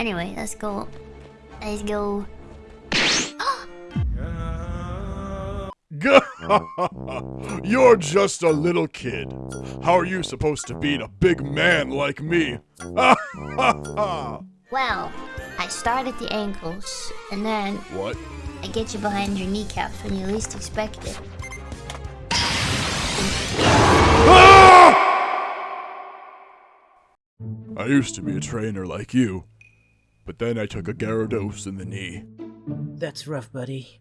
Anyway, let's go. Let's go. You're just a little kid. How are you supposed to beat a big man like me? Well, I start at the ankles, and then what? I get you behind your kneecaps when you least expect it. I used to be a trainer like you, but then I took a Gyarados in the knee. That's rough, buddy.